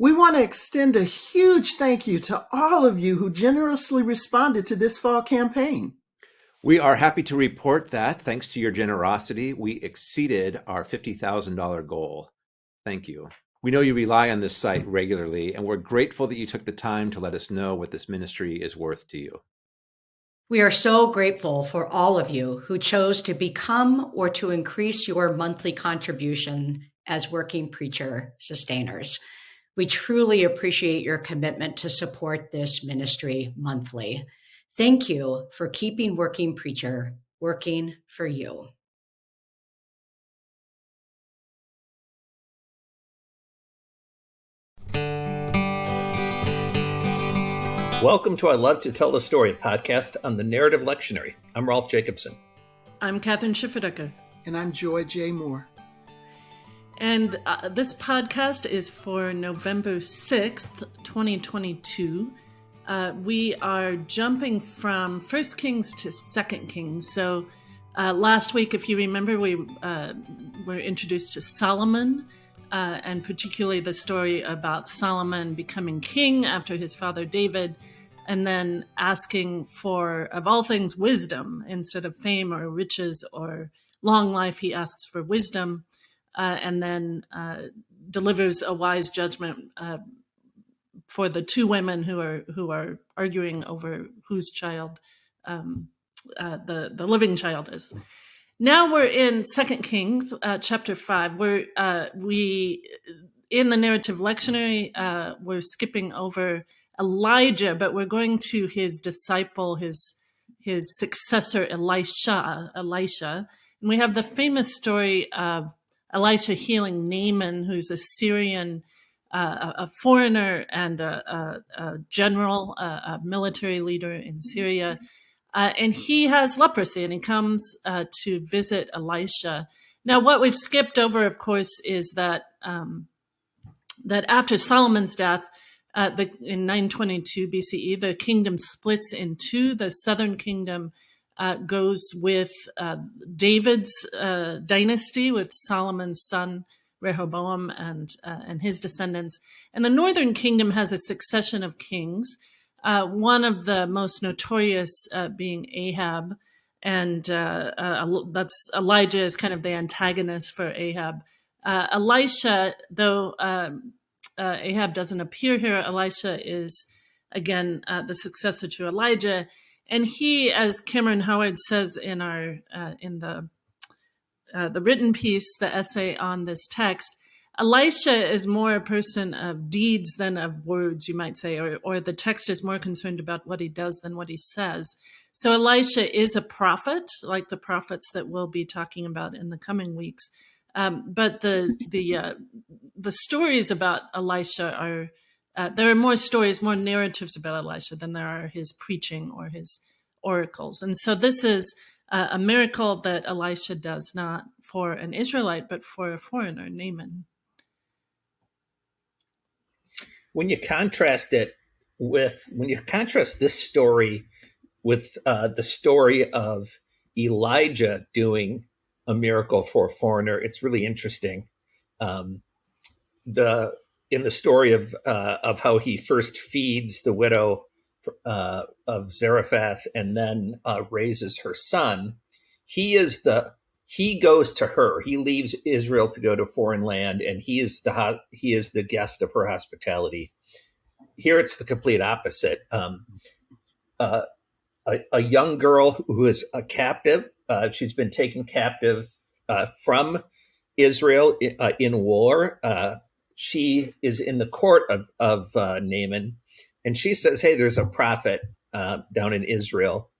We want to extend a huge thank you to all of you who generously responded to this fall campaign. We are happy to report that, thanks to your generosity, we exceeded our $50,000 goal. Thank you. We know you rely on this site regularly, and we're grateful that you took the time to let us know what this ministry is worth to you. We are so grateful for all of you who chose to become or to increase your monthly contribution as working preacher sustainers. We truly appreciate your commitment to support this ministry monthly. Thank you for keeping Working Preacher working for you. Welcome to I Love to Tell the Story podcast on the Narrative Lectionary. I'm Rolf Jacobson. I'm Kathryn Schifferdecker. And I'm Joy J. Moore. And uh, this podcast is for November 6th, 2022. Uh, we are jumping from First Kings to Second Kings. So uh, last week, if you remember, we uh, were introduced to Solomon, uh, and particularly the story about Solomon becoming king after his father David, and then asking for, of all things, wisdom instead of fame or riches or long life. He asks for wisdom uh, and then uh, delivers a wise judgment uh, for the two women who are who are arguing over whose child um, uh, the the living child is. Now we're in Second Kings uh, chapter five, where uh, we in the narrative lectionary we're skipping over Elijah, but we're going to his disciple, his his successor Elisha, Elisha, and we have the famous story of Elisha healing Naaman, who's a Syrian, uh, a foreigner and a, a, a general, a, military leader in Syria. Uh, and he has leprosy and he comes uh, to visit Elisha. Now, what we've skipped over, of course, is that um, that after Solomon's death, uh, the, in 922 BCE, the kingdom splits in two. The southern kingdom uh, goes with uh, David's uh, dynasty, with Solomon's son Rehoboam and uh, and his descendants. And the northern kingdom has a succession of kings. Uh, one of the most notorious uh, being Ahab, and that's Elijah is kind of the antagonist for Ahab. Elisha, though um, Ahab doesn't appear here, Elisha is again the successor to Elijah and he, as Cameron Howard says in our uh, in the uh, the written piece, the essay on this text, Elisha is more a person of deeds than of words, you might say, or, or the text is more concerned about what he does than what he says. So Elisha is a prophet, like the prophets that we'll be talking about in the coming weeks. Um, but the the uh, the stories about Elisha are uh, there are more stories, more narratives about Elisha than there are his preaching or his oracles. And so this is uh, a miracle that Elisha does not for an Israelite, but for a foreigner, Naaman. When you contrast it with, when you contrast this story with uh, the story of Elijah doing a miracle for a foreigner, it's really interesting. Um, the in the story of uh, of how he first feeds the widow uh, of Zarephath and then uh, raises her son, he is the he goes to her. He leaves Israel to go to foreign land, and he is the he is the guest of her hospitality. Here, it's the complete opposite. Um, uh, a, a, young girl who is a captive. Uh, she's been taken captive uh, from Israel in, in war she is in the court of, of uh, Naaman, and she says, Hey, there's a prophet uh, down in Israel.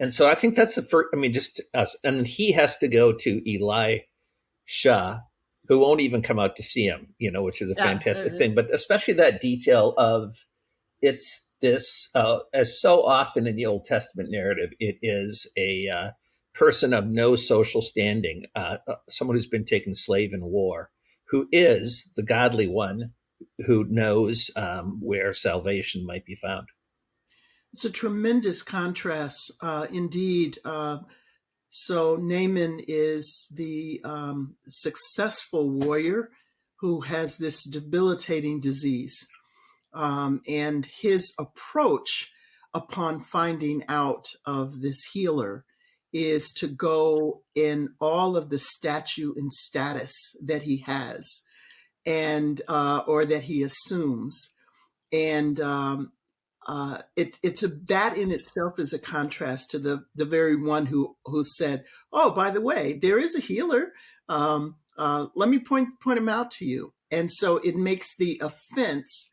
And so I think that's the first, I mean, just us. And he has to go to Elisha, who won't even come out to see him, you know, which is a yeah, fantastic mm-hmm. thing. But especially that detail of it's this, uh, as so often in the Old Testament narrative, it is a uh, person of no social standing, uh, uh someone who's been taken slave in war who is the godly one who knows um, where salvation might be found. It's a tremendous contrast, uh, indeed. Uh, so Naaman is the um, successful warrior who has this debilitating disease. Um, and his approach upon finding out of this healer is to go in all of the statue and status that he has and uh, or that he assumes and um, uh, it, it's a, that in itself is a contrast to the the very one who who said, "Oh, by the way, there is a healer. Um, uh, let me point point him out to you." And so it makes the offense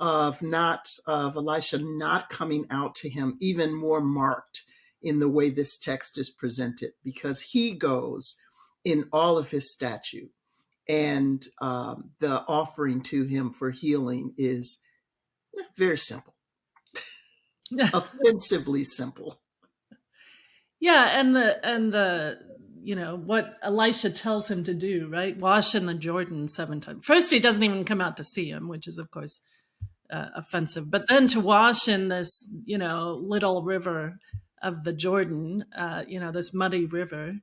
of not of Elisha not coming out to him even more marked in the way this text is presented, because he goes in all of his statue, and um, the offering to him for healing is very simple offensively simple. Yeah, and the and the you know what Elisha tells him to do, right? Wash in the Jordan seven times. First, he doesn't even come out to see him, which is of course uh, offensive. But then to wash in this you know little river of the Jordan, uh, you know this muddy river,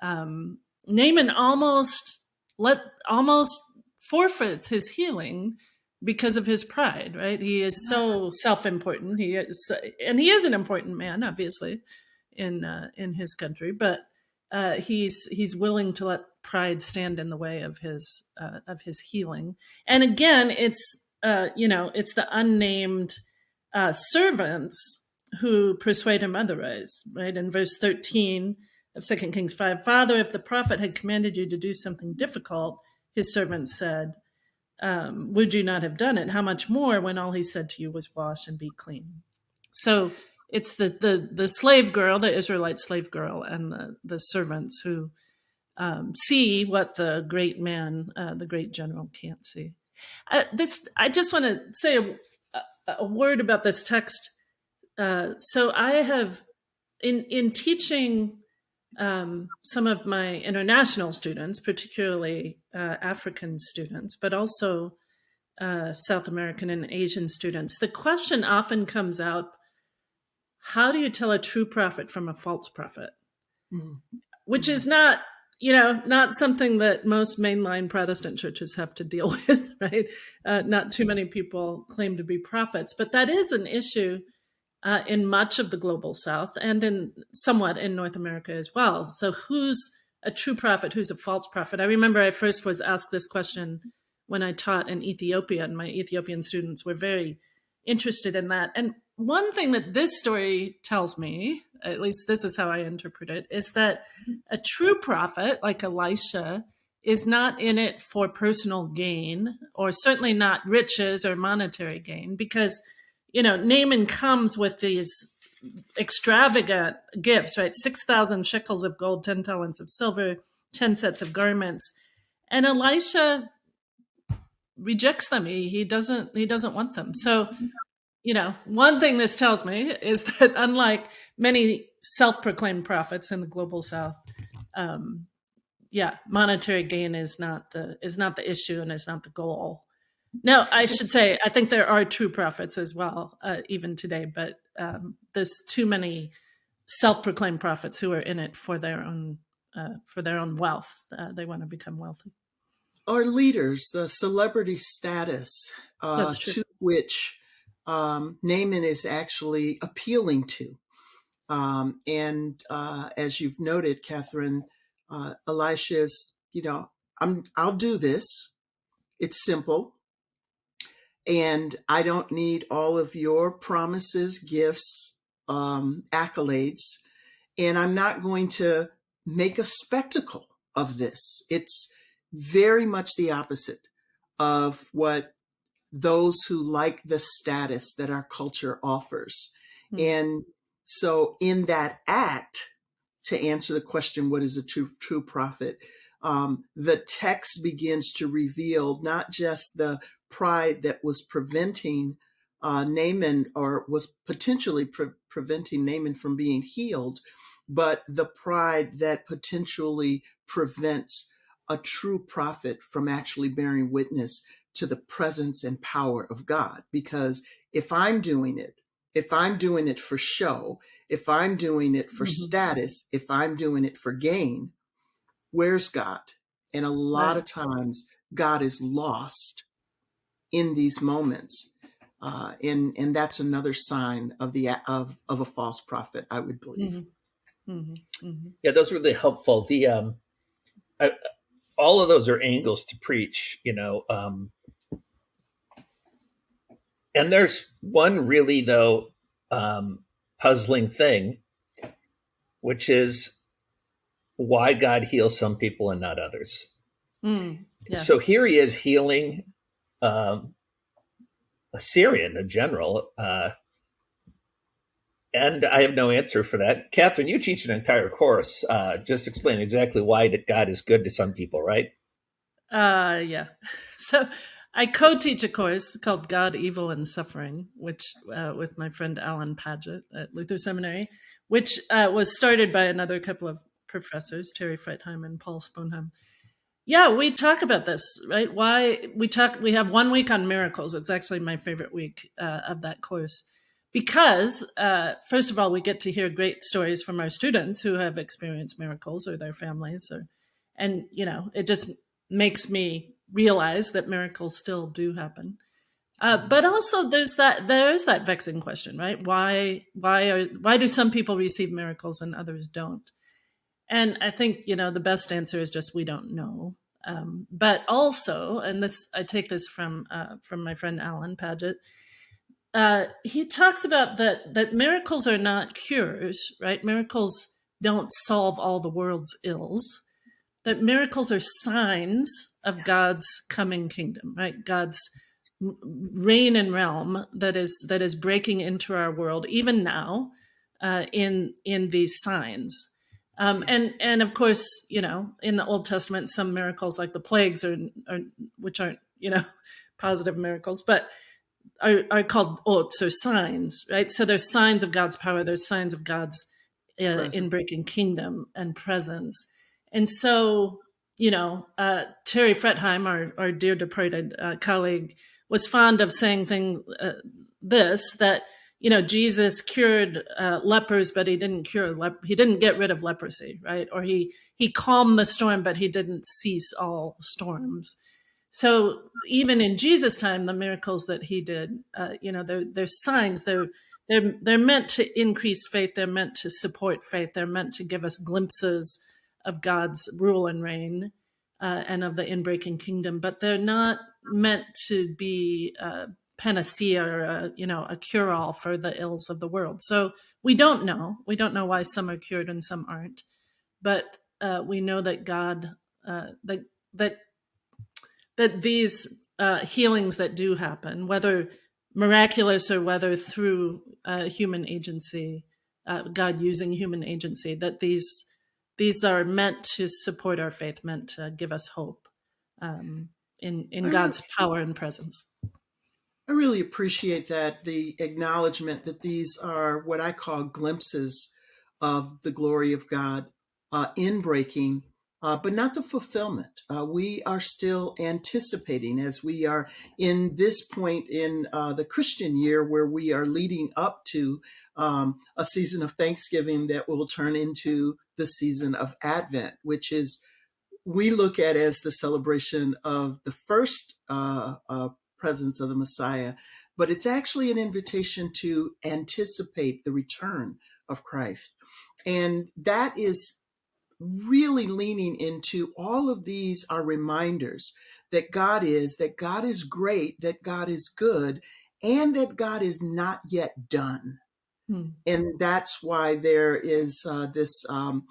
um, Naaman almost let almost forfeits his healing because of his pride, right? He is so self-important. He is, and he is an important man, obviously, in uh, in his country. But uh, he's he's willing to let pride stand in the way of his uh, of his healing. And again, it's uh, you know it's the unnamed uh, servants who persuade him otherwise, right? In verse thirteen of Second Kings five, Father, if the prophet had commanded you to do something difficult, his servants said um, would you not have done it? How much more when all he said to you was wash and be clean? So it's the the the slave girl, the Israelite slave girl, and the the servants who um, see what the great man, uh, the great general, can't see. Uh, this I just want to say a, a, word about this text. Uh, so I have in in teaching um, some of my international students, particularly uh, African students, but also uh, South American and Asian students, the question often comes out, how do you tell a true prophet from a false prophet? Mm. Which is not, you know, not something that most mainline Protestant churches have to deal with, right? Uh, not too many people claim to be prophets, but that is an issue uh, in much of the global south and in somewhat in North America as well. So who's a true prophet, who's a false prophet? I remember I first was asked this question when I taught in Ethiopia and my Ethiopian students were very interested in that. And one thing that this story tells me, at least this is how I interpret it, is that a true prophet like Elisha is not in it for personal gain or certainly not riches or monetary gain because you know, Naaman comes with these extravagant gifts, right? 6,000 shekels of gold, 10 talents of silver, 10 sets of garments. And Elisha rejects them. He, he doesn't, he doesn't want them. So, you know, one thing this tells me is that unlike many self-proclaimed prophets in the global South, um, yeah, monetary gain is not the, is not the issue and is not the goal. No, I should say, I think there are true prophets as well, uh, even today, but um, there's too many self-proclaimed prophets who are in it for their own uh, for their own wealth. Uh, they want to become wealthy. Our leaders, the celebrity status uh, to which um, Naaman is actually appealing to. Um, and uh, as you've noted, Kathryn, uh, Elisha is, you know, I'm, I'll do this. It's simple and I don't need all of your promises, gifts, um, accolades, and I'm not going to make a spectacle of this. It's very much the opposite of what those who like the status that our culture offers. Mm -hmm. And so in that act, to answer the question, what is a true, true prophet? Um, the text begins to reveal not just the pride that was preventing uh, Naaman or was potentially pre preventing Naaman from being healed, but the pride that potentially prevents a true prophet from actually bearing witness to the presence and power of God. Because if I'm doing it, if I'm doing it for show, if I'm doing it for mm -hmm. status, if I'm doing it for gain, where's God? And a lot right. of times God is lost in these moments. Uh, and and that's another sign of the of of a false prophet, I would believe. Mm-hmm. Mm-hmm. Mm-hmm. Yeah, those are really helpful. The um, I, all of those are angles to preach, you know. Um, and there's one really though um, puzzling thing, which is why God heals some people and not others. Mm, yeah. So here he is healing um, a Syrian, a general, uh, and I have no answer for that. Kathryn, you teach an entire course uh, just explain exactly why that God is good to some people, right? Uh, yeah. So I co-teach a course called God, Evil, and Suffering, which uh, with my friend Alan Padgett at Luther Seminary, which uh, was started by another couple of professors, Terry Fretheim and Paul Sponheim. Yeah, we talk about this, right? Why we talk? We have one week on miracles. It's actually my favorite week uh, of that course because, uh, first of all, we get to hear great stories from our students who have experienced miracles or their families, or, and you know, it just makes me realize that miracles still do happen. Uh, but also, there's that there is that vexing question, right? Why why are why do some people receive miracles and others don't? And I think you know the best answer is just we don't know. Um, but also, and this I take this from uh, from my friend Alan Padgett. Uh, he talks about that that miracles are not cures, right? Miracles don't solve all the world's ills. That miracles are signs of yes. God's coming kingdom, right? God's reign and realm that is that is breaking into our world even now uh, in in these signs. Um, and and of course, you know, in the Old Testament, some miracles like the plagues are, are which aren't you know positive miracles, but are, are called otot or signs, right? So there's signs of God's power. There's signs of God's uh, in breaking kingdom and presence. And so, you know, uh, Terry Fretheim, our, our dear departed uh, colleague, was fond of saying things uh, this that you know Jesus cured uh, lepers, but he didn't cure lep- he didn't get rid of leprosy, right? Or he he calmed the storm, but he didn't cease all storms. So even in Jesus' time, the miracles that he did, uh, you know, they're, they're signs. They're they're they're meant to increase faith. They're meant to support faith. They're meant to give us glimpses of God's rule and reign uh, and of the inbreaking kingdom. But they're not meant to be a panacea or a, you know a cure-all for the ills of the world. So we don't know. We don't know why some are cured and some aren't. But uh, we know that God uh, that that that these uh, healings that do happen, whether miraculous or whether through uh, human agency, uh, God using human agency, that these these are meant to support our faith, meant to give us hope um, in in God's power and presence. I really appreciate that the acknowledgement that these are what I call glimpses of the glory of God uh, in breaking uh, but not the fulfillment. Uh, we are still anticipating as we are in this point in uh, the Christian year where we are leading up to um, a season of Thanksgiving that will turn into the season of Advent, which is we look at as the celebration of the first uh, uh, presence of the Messiah, but it's actually an invitation to anticipate the return of Christ. And that is really leaning into all of these are reminders that God is, that God is great, that God is good, and that God is not yet done. Hmm. And that's why there is uh, this um,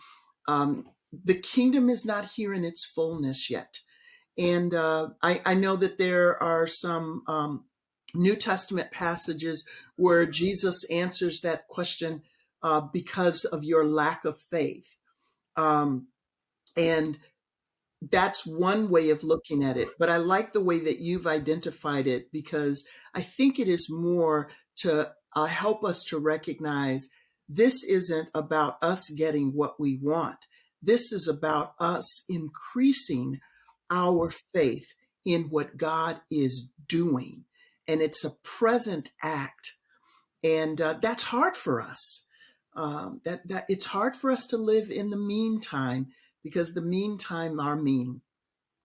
um, the kingdom is not here in its fullness yet. And uh, I, I, know that there are some um, New Testament passages where Jesus answers that question uh, because of your lack of faith. Um, and that's one way of looking at it. But I like the way that you've identified it because I think it is more to uh, help us to recognize this isn't about us getting what we want. This is about us increasing our faith in what God is doing. And it's a present act. And uh, that's hard for us um, that that it's hard for us to live in the meantime because the meantime are mean